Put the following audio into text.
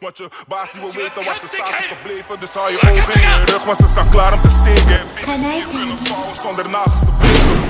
Want je baas die wil weten wat ze staat is gebleven Dus hou je ogen in je rug, want ze staan klaar om te steken. Bitches die kunnen vouwen zonder nagels te breken.